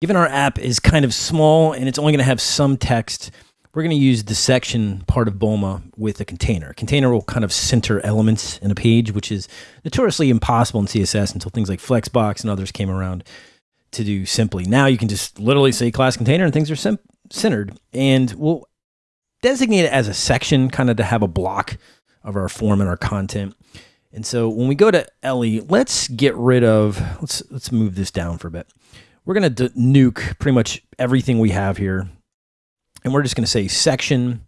Given our app is kind of small and it's only going to have some text, we're going to use the section part of Bulma with a container. A container will kind of center elements in a page, which is notoriously impossible in CSS until things like Flexbox and others came around to do simply. Now you can just literally say class container and things are centered. And we'll designate it as a section, kind of to have a block of our form and our content. And so when we go to Ellie, let's get rid of, let's, let's move this down for a bit we're going to nuke pretty much everything we have here. And we're just going to say section.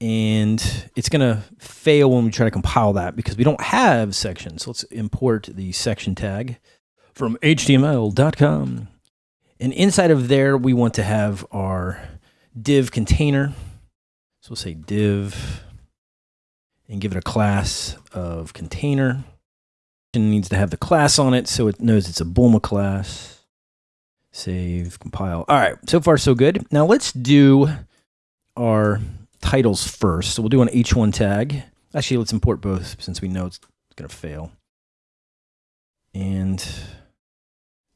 And it's going to fail when we try to compile that because we don't have sections. So let's import the section tag from html.com. And inside of there, we want to have our div container. So we'll say div and give it a class of container. It needs to have the class on it so it knows it's a Bulma class. Save, compile. All right, so far so good. Now let's do our titles first. So we'll do an H1 tag. Actually, let's import both since we know it's going to fail. And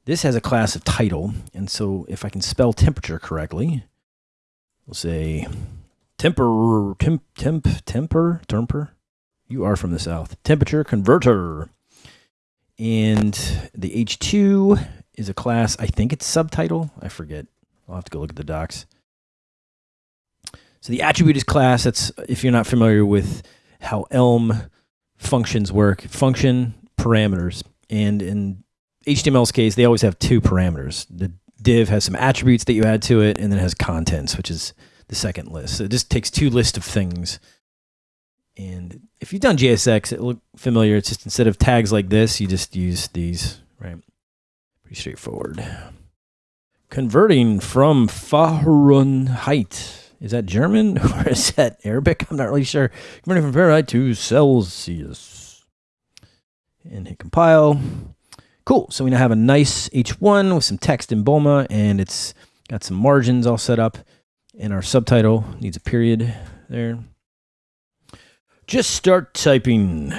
this has a class of title. And so if I can spell temperature correctly, we'll say temper, temp, temp, temper, temper. You are from the South. Temperature converter. And the H2 is a class. I think it's subtitle. I forget. I'll have to go look at the docs. So the attribute is class. That's if you're not familiar with how Elm functions work. Function parameters, and in HTML's case, they always have two parameters. The div has some attributes that you add to it, and then it has contents, which is the second list. So it just takes two lists of things. And if you've done JSX, it look familiar. It's just instead of tags like this, you just use these, right? Pretty straightforward. Converting from Fahrenheit. Is that German or is that Arabic? I'm not really sure. Converting from Fahrenheit to Celsius. And hit compile. Cool. So we now have a nice H1 with some text in Bulma and it's got some margins all set up. And our subtitle needs a period there. Just start typing.